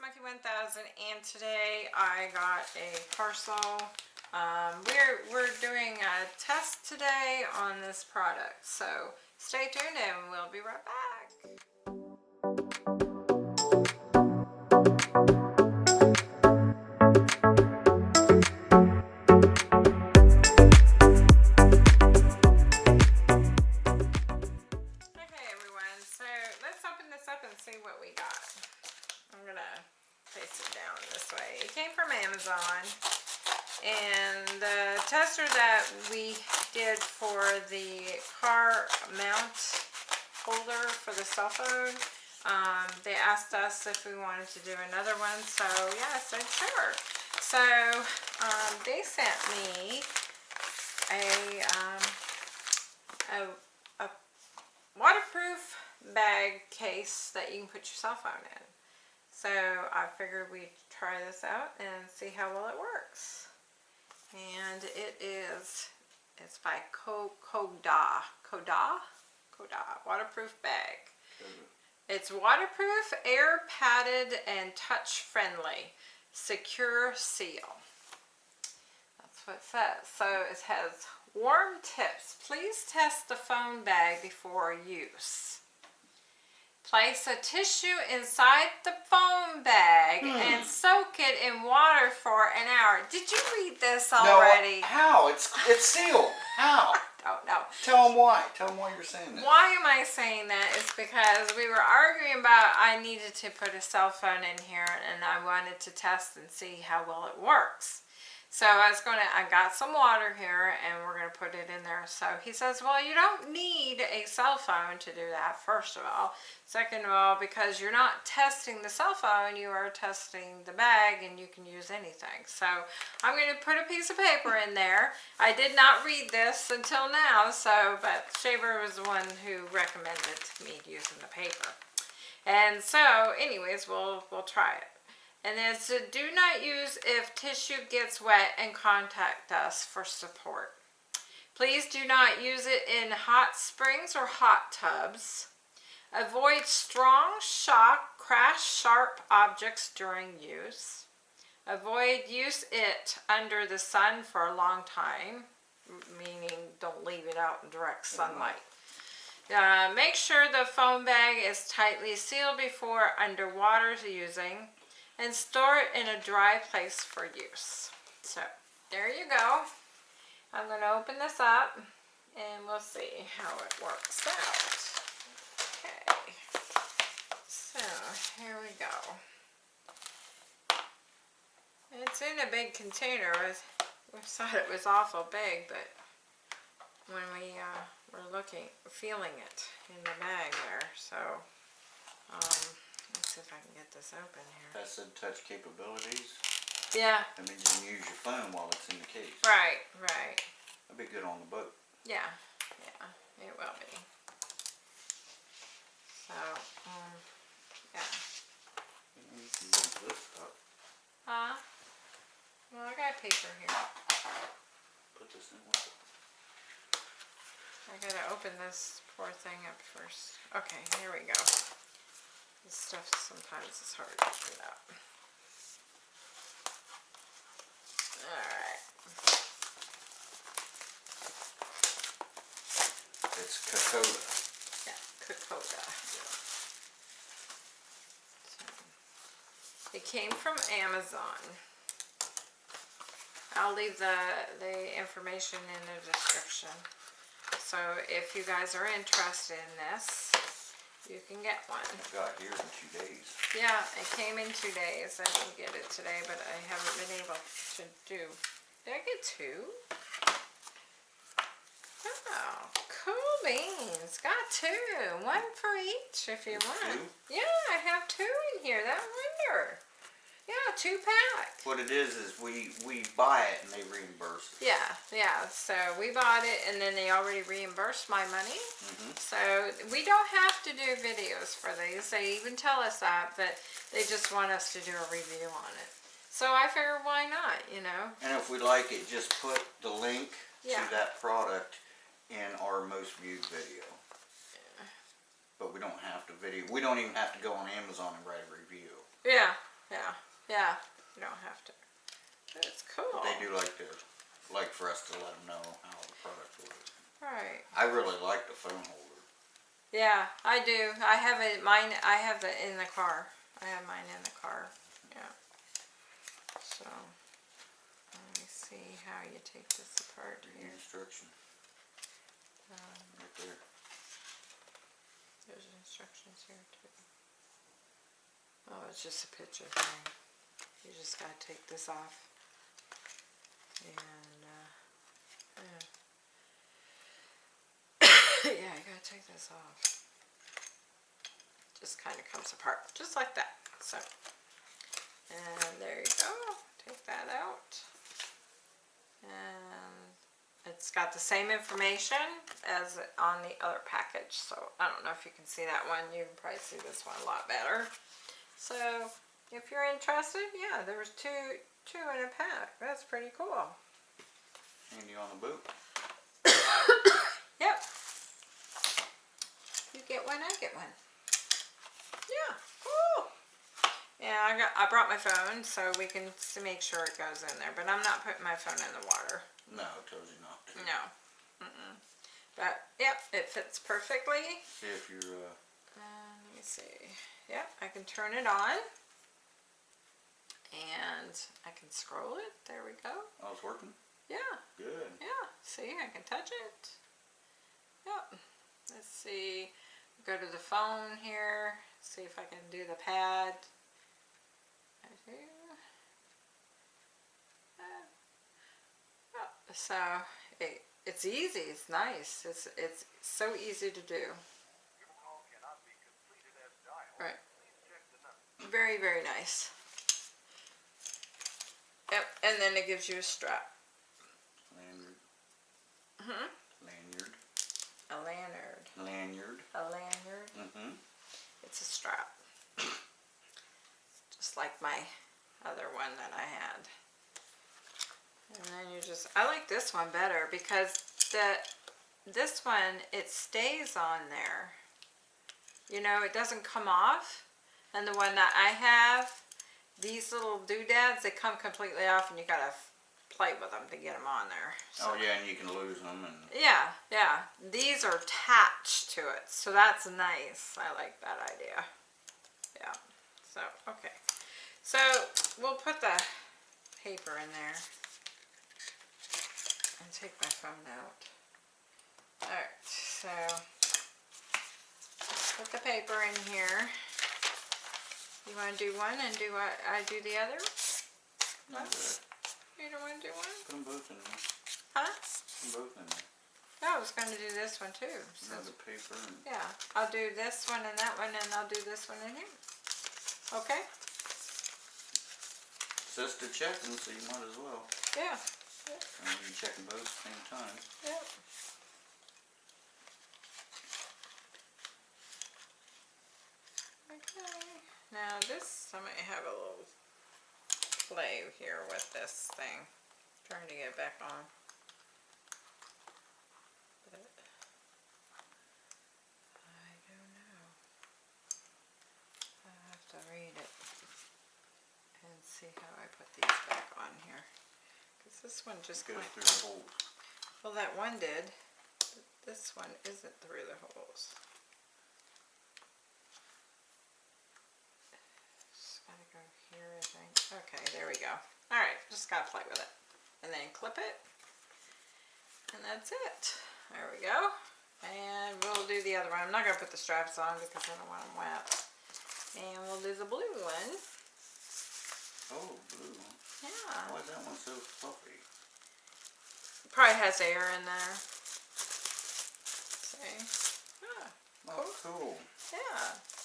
Monkey 1000 and today I got a parcel. Um, we're, we're doing a test today on this product, so stay tuned and we'll be right back. The cell phone, um, they asked us if we wanted to do another one, so yeah, I said sure. So um, they sent me a, um, a, a waterproof bag case that you can put your cell phone in. So I figured we'd try this out and see how well it works. And it is, it's by Koda, Koda, Koda, waterproof bag. It's waterproof, air padded, and touch friendly. Secure seal. That's what it says. So it has warm tips. Please test the phone bag before use. Place a tissue inside the phone bag hmm. and soak it in water for an hour. Did you read this already? No, how? It's it's sealed. How? Oh no. Tell them why. Tell them why you're saying that. Why am I saying that is because we were arguing about I needed to put a cell phone in here and I wanted to test and see how well it works. So I was going to, I got some water here and we're going to put it in there. So he says, well, you don't need a cell phone to do that, first of all. Second of all, because you're not testing the cell phone, you are testing the bag and you can use anything. So I'm going to put a piece of paper in there. I did not read this until now, so, but Shaver was the one who recommended me using the paper. And so, anyways, we'll, we'll try it. And then do not use if tissue gets wet and contact us for support. Please do not use it in hot springs or hot tubs. Avoid strong shock, crash sharp objects during use. Avoid use it under the sun for a long time, meaning don't leave it out in direct sunlight. Uh, make sure the foam bag is tightly sealed before underwater using and store it in a dry place for use. So there you go. I'm going to open this up and we'll see how it works out. Okay, so here we go. It's in a big container. We thought it was awful big, but when we uh, were looking, feeling it in the bag there, so um, let's see if I can get this open here. That said touch capabilities. Yeah, That means you can use your phone while it's in the case. right, right. That'd be good on the boat. Yeah, yeah, it will be. So, um, yeah. You can use this up. Huh? Well, I got paper here. Put this in with it. I gotta open this poor thing up first. Okay, here we go. This stuff sometimes is hard to get out. Alright. It's Kokoda. Yeah, Kokoda. So, it came from Amazon. I'll leave the, the information in the description. So if you guys are interested in this, you can get one. I got here in two days. Yeah, it came in two days. I didn't get it today, but I haven't been able to do. Did I get two? Oh, cool beans. Got two. One for each if you want. Two? Yeah, I have two in here. That wonder. Yeah, two pack. What it is is we we buy it and they reimburse us. Yeah, yeah. So we bought it and then they already reimbursed my money. Mm -hmm. So we don't have to do videos for these. They even tell us that, but they just want us to do a review on it. So I figured why not, you know? And if we like it, just put the link Yeah. to that product in our most viewed video. But we don't have to video. We don't even have to go on Amazon and write a review. Yeah, yeah. Yeah, you don't have to. It's cool. They do like to, like for us to let them know how the product works. Right. I really like the phone holder. Yeah, I do. I have it. Mine. I have it in the car. I have mine in the car. Yeah. So let me see how you take this apart The here. instruction, Um, right there. there's instructions here too. Oh, it's just a picture thing. You just gotta take this off. And uh, yeah. yeah, you gotta take this off. Just kind of comes apart, just like that. So, and there you go. Take that out. And it's got the same information as on the other package. So I don't know if you can see that one. You can probably see this one a lot better. So if you're interested, yeah, there was two two in a pack. That's pretty cool. And you on the boot. Yep. You get one, I get one. Yeah, cool. Yeah, I got. I brought my phone so we can make sure it goes in there. But I'm not putting my phone in the water. No, it tells you not to. No. Mm-mm. But yep, it fits perfectly. See if you're, uh, Uh, let me see. Yep, I can turn it on. And I can scroll it. There we go. oh, it's working? Yeah. Good. Yeah, see, I can touch it. Yep. Let's see. Go to the phone here. See if I can do the pad. I do. Uh, oh, so it, it's easy. It's nice. It's it's so easy to do. Right. Very very nice. And then it gives you a strap. Lanyard. Hmm. Lanyard. A lanyard. Lanyard. A lanyard. Mm-hmm. It's a strap. Just like my other one that I had. And then you just, I like this one better because the, this one, it stays on there. You know, it doesn't come off. And the one that I have, these little doodads, they come completely off and you gotta play with them to get them on there. Oh, yeah, and you can lose them and, Yeah, yeah. These are attached to it, so that's nice. I like that idea. Yeah. So, okay. So, we'll put the paper in there. And take my phone out. Alright, so, put the paper in here. You want to do one and do what I do the other? no. You don't want to do one? Put them both in there. Huh? Put them both in there. No, I was going to do this one too. since Another paper Yeah, I'll do this one and that one, and I'll do this one in here. Okay? says to check them, so you might as well. Yeah. And you can check them both at the same time. Yep. Okay. Now this, I might have a little play here with this thing. Trying to get it back on. But I don't know. I have to read it and see how I put these back on here. Cause this one just Goes through the holes. well, that one did. but This one isn't through the holes. Just gotta go here, I think. Okay, there we go. Alright, just gotta play with it. And then clip it. And that's it. There we go. And we'll do the other one. I'm not gonna put the straps on because I don't want them wet. And we'll do the blue one. Oh, blue one. Yeah. Why is that one so fluffy? Probably has air in there. See? Ah. Oh, cool. Yeah. Yeah.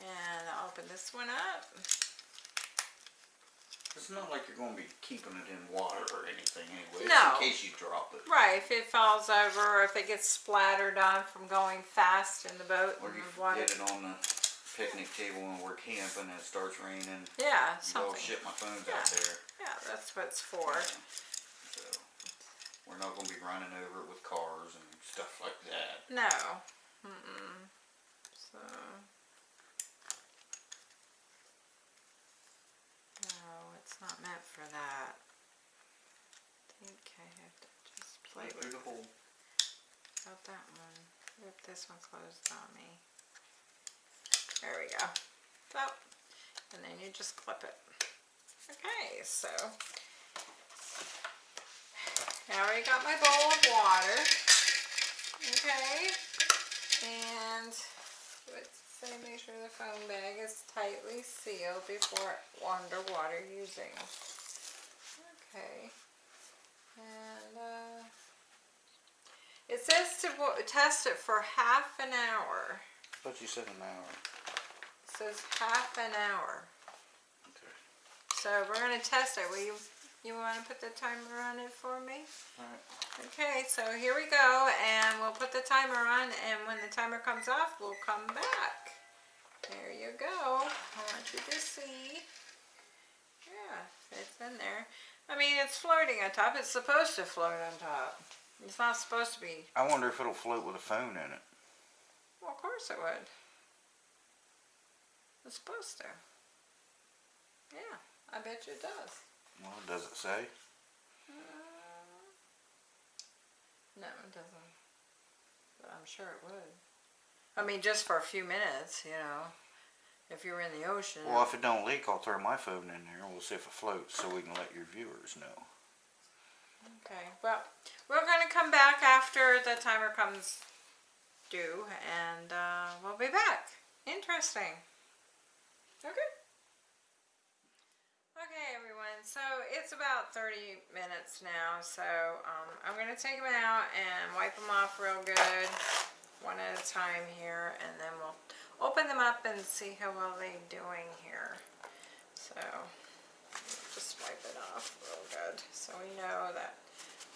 And I'll open this one up. It's not like you're gonna be keeping it in water or anything anyway. No. in case you drop it. Right, if it falls over or if it gets splattered on from going fast in the boat Or you water. forget it on the picnic table when we're camping and it starts raining. Yeah, You go, something. shit, my phone's Yeah. out there. Yeah, that's what it's for. So, we're not gonna be running over it with cars and stuff like that. No. Mm-mm. So. Not meant for that. I think I have to just play Wait, with There's hole. About that one. Rip this one closed on me. There we go. So, and then you just clip it. Okay, so now I got my bowl of water. Okay, and let's make sure the foam bag is tightly sealed before underwater using. Okay, and uh, it says to test it for half an hour. Thought you said an hour. It says half an hour. Okay. So we're gonna test it. Will you, you wanna put the timer on it for me? Alright. Okay, so here we go, and we'll put the timer on, and when the timer comes off, we'll come back. There you go. I want you to see. Yeah, it's in there. I mean, it's floating on top. It's supposed to float on top. It's not supposed to be. I wonder if it'll float with a phone in it. Well, of course it would. It's supposed to. Yeah, I bet you it does. Well, does it say? No, it doesn't. But I'm sure it would. I mean, just for a few minutes, you know. If you're in the ocean. Well, if it don't leak, I'll throw my phone in there. and We'll see if it floats so we can let your viewers know. Okay, well, we're going to come back after the timer comes due, and uh, we'll be back. Interesting. Okay. Okay, everyone, so it's about 30 minutes now, so um, I'm going to take them out and wipe them off real good, one at a time here, and then we'll open them up and see how well they're doing here. So, just wipe it off real good, so we know that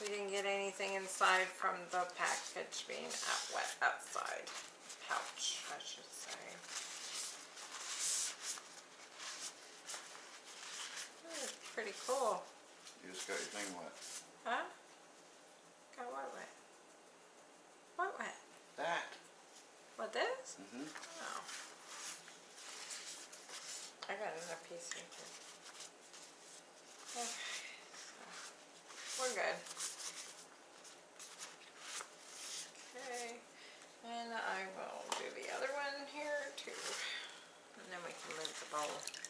we didn't get anything inside from the package being wet outside. Pouch, I should say. Pretty cool. You just got your thing wet. Huh? Got what wet? What wet? That. What this? Mm-hmm. Oh. I got another piece here. Okay, so we're good. Okay, and I will do the other one here too. And then we can move the bowl.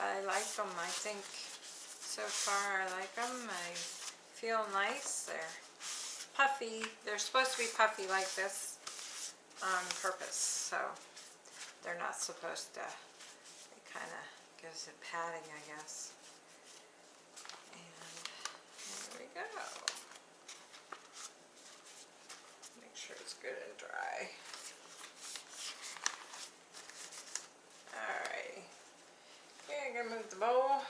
I like them, I think so far I like them. I feel nice. They're puffy. They're supposed to be puffy like this on purpose, so they're not supposed to. It kind of gives it padding, I guess. And there we go. Make sure it's good and dry. I'm gonna move the bowl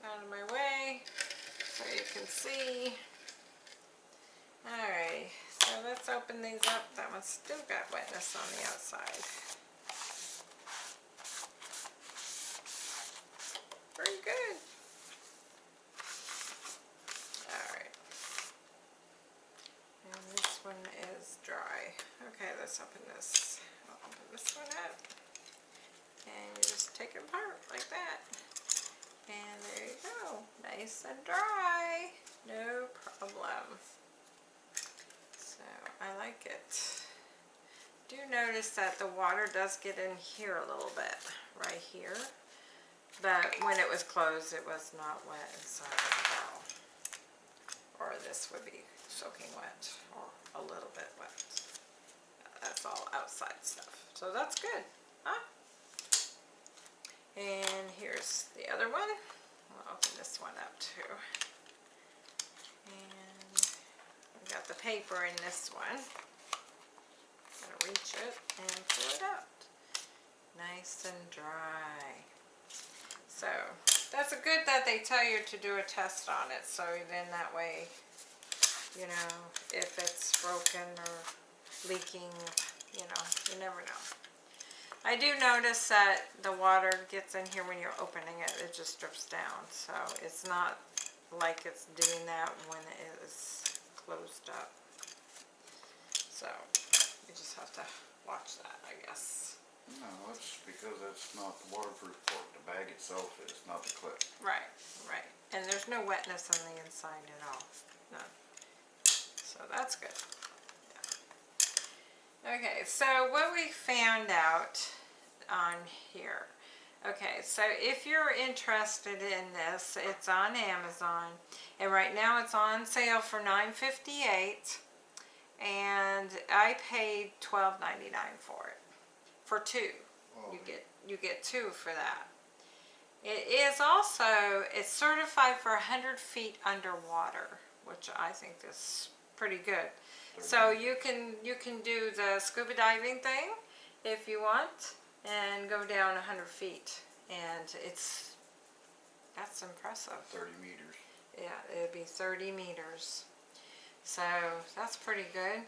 out of my way so you can see. Alright, so let's open these up. That one's still got wetness on the outside. Very good. Alright. And this one is dry. Okay, let's open this. I'll open this one up. And you just take it apart like that. And there you go. Nice and dry. No problem. So I like it. Do notice that the water does get in here a little bit, right here. But when it was closed, it was not wet inside at all. Or this would be soaking wet, or a little bit wet. That's all outside stuff. So that's good, huh? And here's the other one. I'll open this one up too. And I've got the paper in this one. Reach it and pull it out. Nice and dry. So that's a good that they tell you to do a test on it. So then that way, you know, if it's broken or leaking, you know, you never know. I do notice that the water gets in here when you're opening it, it just drips down. So it's not like it's doing that when it is closed up. So just have to watch that, I guess. No, let's because that's not the waterproof part. The bag itself is, not the clip. Right, right. And there's no wetness on the inside at all. None. So that's good. Yeah. Okay, so what we found out on here. Okay, so if you're interested in this, it's on Amazon. And right now it's on sale for $9.58. And I paid $12.99 for it. For two. Oh, you get you get two for that. It is also, it's certified for 100 feet underwater, which I think is pretty good. So you can, you can do the scuba diving thing if you want and go down 100 feet. And it's, that's impressive. Thirty meters. Yeah, it'd be 30 meters. So that's pretty good.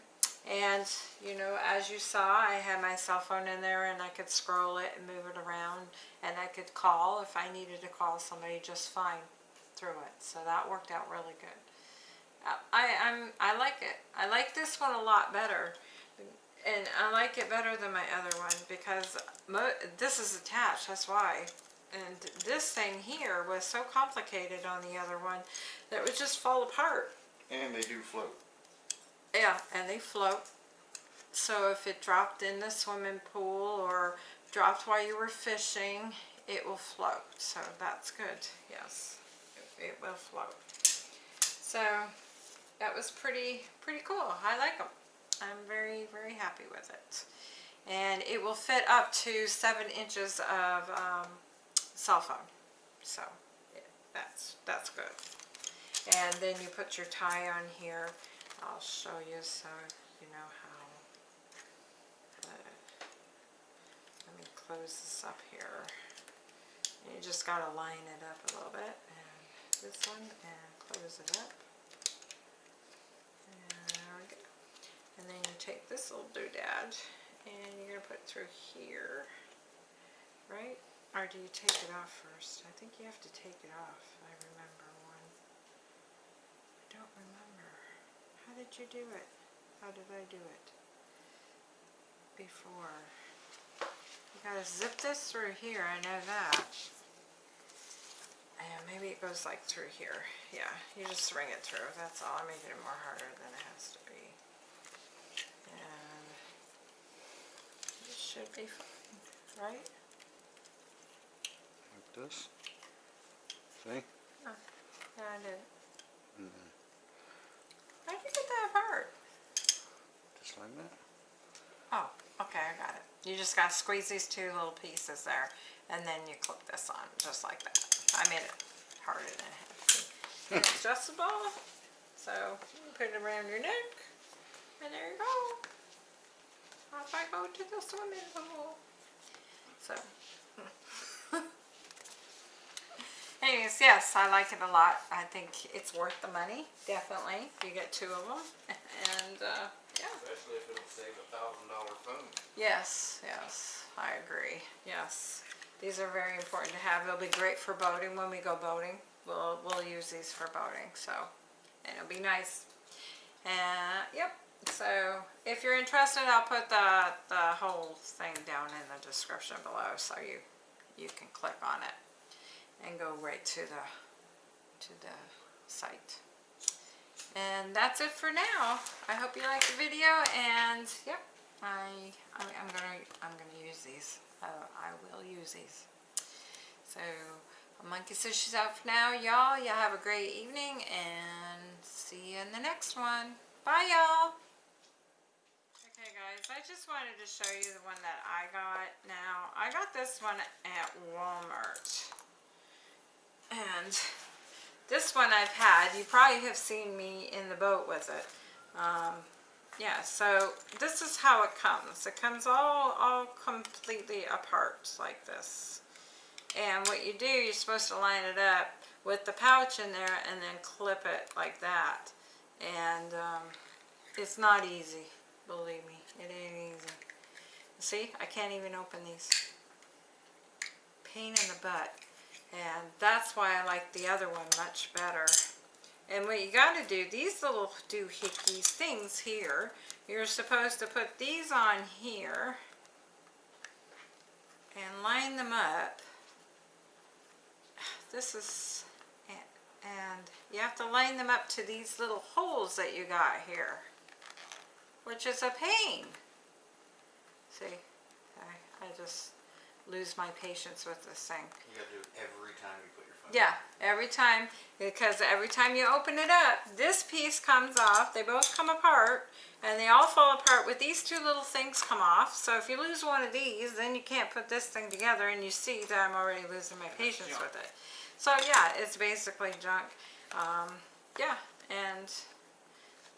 And, you know, as you saw, I had my cell phone in there and I could scroll it and move it around. And I could call if I needed to call somebody just fine through it. So that worked out really good. I, I'm, I like it. I like this one a lot better. And I like it better than my other one because this is attached, that's why. And this thing here was so complicated on the other one that it would just fall apart. And they do float. Yeah, and they float. So if it dropped in the swimming pool or dropped while you were fishing, it will float. So that's good, yes. It, will float. So that was pretty, pretty cool. I like them. I'm very, very happy with it. And it will fit up to seven inches of um, cell phone. So yeah, that's, that's good. And then you put your tie on here. I'll show you so you know how. uh, Let me close this up here. You just gotta line it up a little bit. And this one, and close it up. And there we go. And then you take this little doodad and you're gonna put it through here. Right? Or do you take it off first? I think you have to take it off. I remember one. I don't remember. How did you do it? How did I do it? Before. You gotta zip this through here, I know that. And maybe it goes like through here. Yeah, you just ring it through, that's all. I'm making it more harder than it has to be. And it should be fine, right? Like this. See? Oh, yeah, I did. How'd you get that apart? Just like that. Oh, okay, I got it. You just gotta squeeze these two little pieces there, and then you clip this on, just like that. I made it harder than it had to be. It's adjustable, so you put it around your neck, and there you go. Off I go to the swimming pool. So. Anyways, yes, I like it a lot. I think it's worth the money, definitely. You get two of them, and uh, yeah. Especially if it'll save a thousand dollar phone. Yes, yes, I agree. Yes, these are very important to have. They'll be great for boating when we go boating. We'll we'll use these for boating, so and it'll be nice. And yep. So if you're interested, I'll put the the whole thing down in the description below, so you you can click on it and go right to the to the site. And that's it for now. I hope you liked the video and yep, I, I'm gonna I'm gonna use these. Uh, I will use these. So Monkey says she's out for now, y'all. Y'all have a great evening and see you in the next one. Bye, y'all. Okay, guys, I just wanted to show you the one that I got. Now, I got this one at Walmart. And this one I've had. You probably have seen me in the boat with it. Um, yeah, so this is how it comes. It comes all, all completely apart like this. And what you do, you're supposed to line it up with the pouch in there and then clip it like that. And um, it's not easy, believe me. It ain't easy. See, I can't even open these. Pain in the butt. And that's why I like the other one much better. And what you got to do, these little doohickeys things here, you're supposed to put these on here. and line them up. This is, and you have to line them up to these little holes that you got here, which is a pain. See, I, I just lose my patience with this thing. You gotta do it every time you put your phone. Yeah, every time, because every time you open it up, this piece comes off, they both come apart, and they all fall apart with these two little things come off. So if you lose one of these, then you can't put this thing together, and you see that I'm already losing my patience with it. So yeah, it's basically junk. Um, yeah, and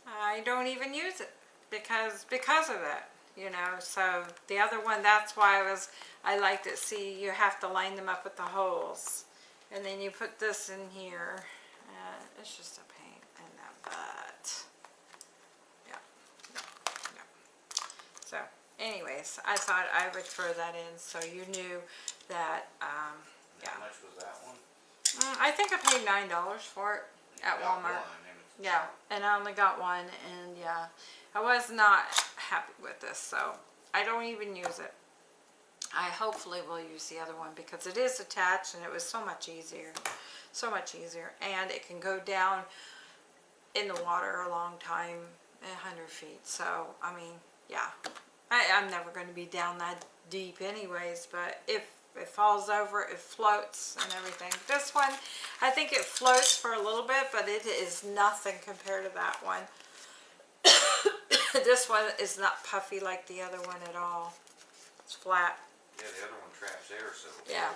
I don't even use it because because of it, you know. So the other one, that's why I was I liked it. See, you have to line them up with the holes, and then you put this in here. Uh, it's just a pain in the butt. Yeah, yeah, yeah. So, anyways, I thought I would throw that in so you knew that. Um, And How Yeah. much was that one? mm, I think I paid nine dollars for it at Walmart. one, Yeah, and I only got one, and yeah, I was not happy with this, so I don't even use it. I hopefully will use the other one because it is attached and it was so much easier, so much easier, and it can go down in the water a long time, a hundred feet. So I mean, yeah, I, I'm never going to be down that deep anyways, but if it falls over, it floats and everything. This one, I think it floats for a little bit, but it is nothing compared to that one. this one is not puffy like the other one at all. It's flat. Yeah, the other one traps air, so. Yeah.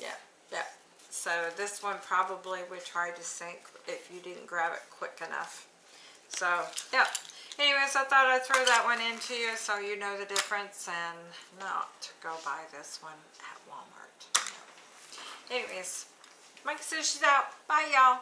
Yeah, yeah. So this one probably would try to sink if you didn't grab it quick enough. So, yeah. Anyways, I thought I'd throw that one into you so you know the difference and not go buy this one at Walmart. Anyways, Mike says she's out. Bye, y'all.